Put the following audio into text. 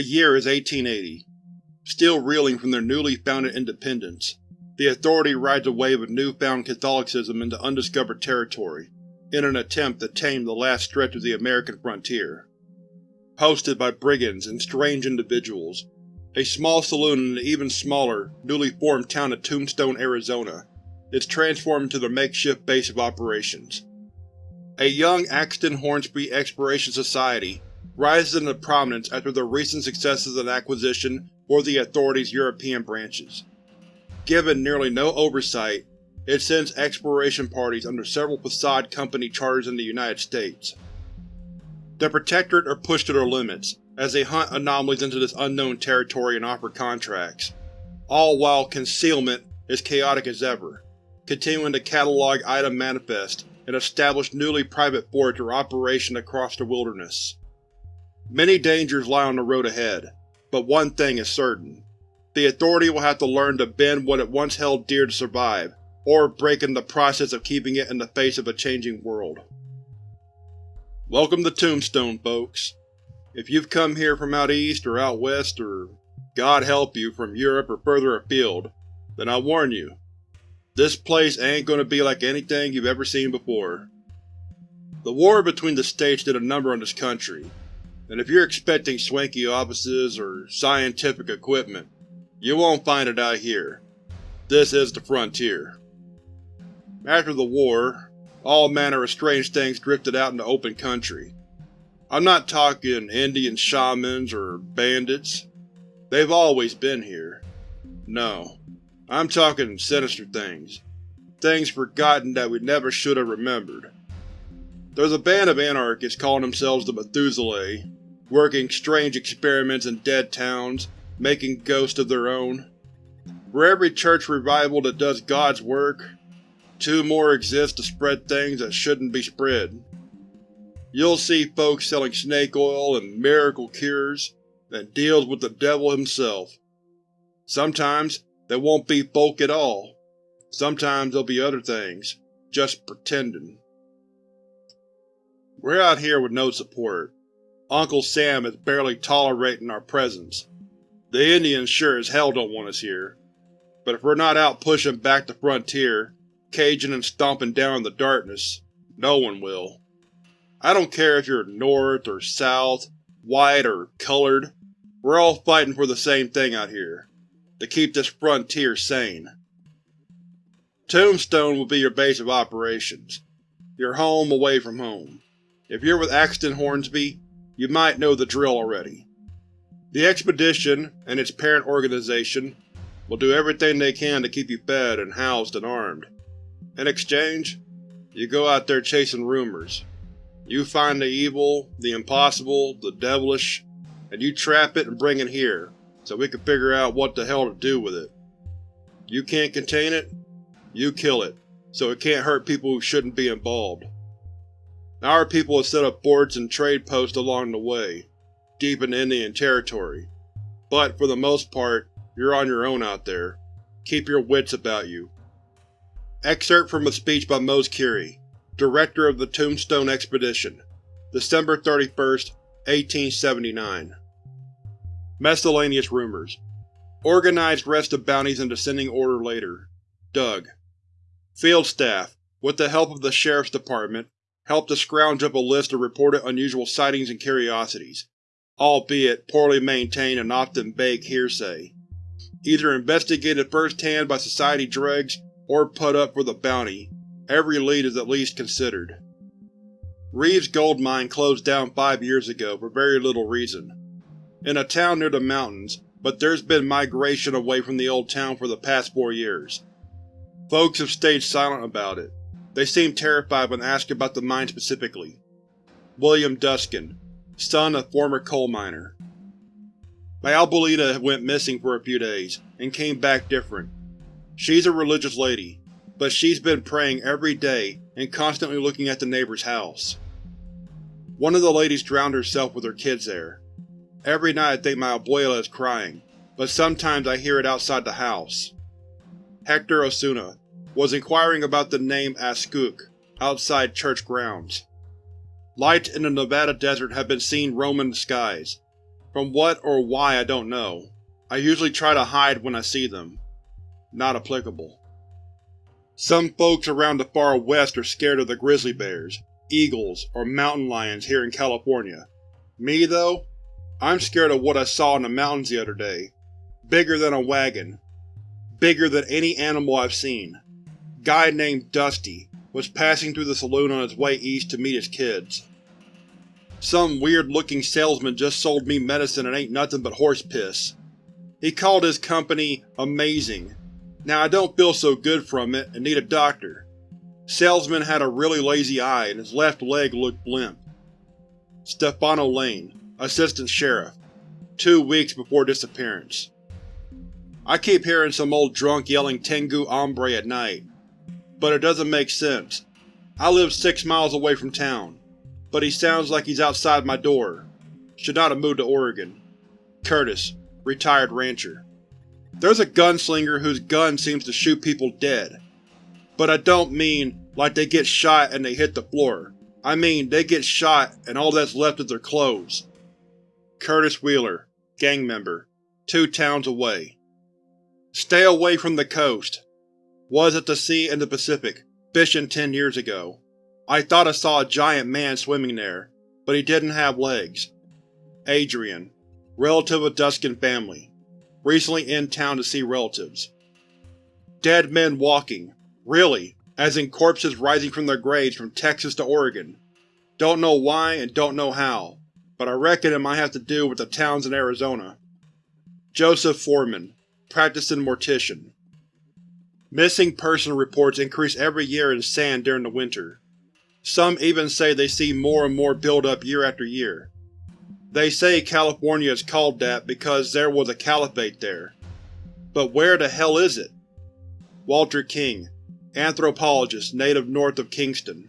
The year is 1880. Still reeling from their newly founded independence, the Authority rides a wave of newfound Catholicism into undiscovered territory, in an attempt to tame the last stretch of the American frontier. Hosted by brigands and strange individuals, a small saloon in the even smaller, newly formed town of Tombstone, Arizona is transformed into their makeshift base of operations. A young Axton Hornsby Exploration Society rises into prominence after the recent successes in acquisition for the Authority's European branches. Given nearly no oversight, it sends exploration parties under several facade company charters in the United States. The Protectorate are pushed to their limits, as they hunt anomalies into this unknown territory and offer contracts, all while concealment is chaotic as ever, continuing to catalog item manifest and establish newly private forts for operation across the wilderness. Many dangers lie on the road ahead, but one thing is certain. The Authority will have to learn to bend what it once held dear to survive, or break in the process of keeping it in the face of a changing world. Welcome to Tombstone, folks. If you've come here from out east or out west or, God help you, from Europe or further afield, then I warn you, this place ain't gonna be like anything you've ever seen before. The war between the states did a number on this country, and if you're expecting swanky offices or scientific equipment, you won't find it out here. This is the frontier. After the war, all manner of strange things drifted out into open country. I'm not talking Indian shamans or bandits. They've always been here. No. I'm talking sinister things. Things forgotten that we never should have remembered. There's a band of anarchists calling themselves the Methuselah, working strange experiments in dead towns making ghosts of their own. For every church revival that does God's work, two more exist to spread things that shouldn't be spread. You'll see folks selling snake oil and miracle cures that deals with the devil himself. Sometimes they won't be folk at all. Sometimes they'll be other things, just pretending. We're out here with no support. Uncle Sam is barely tolerating our presence. The Indians sure as hell don't want us here. But if we're not out pushing back the frontier, caging and stomping down in the darkness, no one will. I don't care if you're north or south, white or colored, we're all fighting for the same thing out here. To keep this frontier sane. Tombstone will be your base of operations. Your home away from home. If you're with Axton Hornsby, you might know the drill already. The Expedition, and its parent organization, will do everything they can to keep you fed and housed and armed. In exchange, you go out there chasing rumors. You find the evil, the impossible, the devilish, and you trap it and bring it here, so we can figure out what the hell to do with it. You can't contain it, you kill it, so it can't hurt people who shouldn't be involved. Our people have set up forts and trade posts along the way, deep in Indian territory, but for the most part, you're on your own out there. Keep your wits about you. Excerpt from a speech by Mose Keary, Director of the Tombstone Expedition, December 31, 1879 Miscellaneous Rumors Organized rest of bounties in descending order later. Doug Field Staff, with the help of the Sheriff's Department, helped to scrounge up a list of reported unusual sightings and curiosities albeit poorly maintained and often vague hearsay. Either investigated first-hand by Society dregs or put up for the bounty, every lead is at least considered. Reeves Gold Mine closed down five years ago for very little reason. In a town near the mountains, but there's been migration away from the old town for the past four years. Folks have stayed silent about it. They seem terrified when asked about the mine specifically. William Duskin, son of former coal miner. My Albolita went missing for a few days, and came back different. She's a religious lady, but she's been praying every day and constantly looking at the neighbor's house. One of the ladies drowned herself with her kids there. Every night I think my abuela is crying, but sometimes I hear it outside the house. Hector Osuna was inquiring about the name Askuk outside church grounds. Lights in the Nevada desert have been seen roaming the skies. From what or why I don't know. I usually try to hide when I see them. Not applicable. Some folks around the far west are scared of the grizzly bears, eagles, or mountain lions here in California. Me, though? I'm scared of what I saw in the mountains the other day. Bigger than a wagon. Bigger than any animal I've seen. Guy named Dusty was passing through the saloon on his way east to meet his kids. Some weird-looking salesman just sold me medicine and ain't nothing but horse piss. He called his company Amazing. Now I don't feel so good from it and need a doctor. Salesman had a really lazy eye and his left leg looked limp. Stefano Lane, Assistant Sheriff. Two weeks before disappearance. I keep hearing some old drunk yelling Tengu Hombre at night, but it doesn't make sense. I live six miles away from town, but he sounds like he's outside my door. Should not have moved to Oregon. Curtis, retired rancher. There's a gunslinger whose gun seems to shoot people dead. But I don't mean like they get shot and they hit the floor. I mean they get shot and all that's left is their clothes. Curtis Wheeler, gang member, two towns away. Stay away from the coast. Was at the sea in the Pacific, fishing ten years ago. I thought I saw a giant man swimming there, but he didn't have legs. Adrian, relative of Duskin family. Recently in town to see relatives. Dead men walking. Really, as in corpses rising from their graves from Texas to Oregon. Don't know why and don't know how, but I reckon it might have to do with the towns in Arizona. Joseph Foreman, practicing mortician. Missing person reports increase every year in sand during the winter. Some even say they see more and more build up year after year. They say California is called that because there was a caliphate there. But where the hell is it? Walter King, anthropologist native north of Kingston.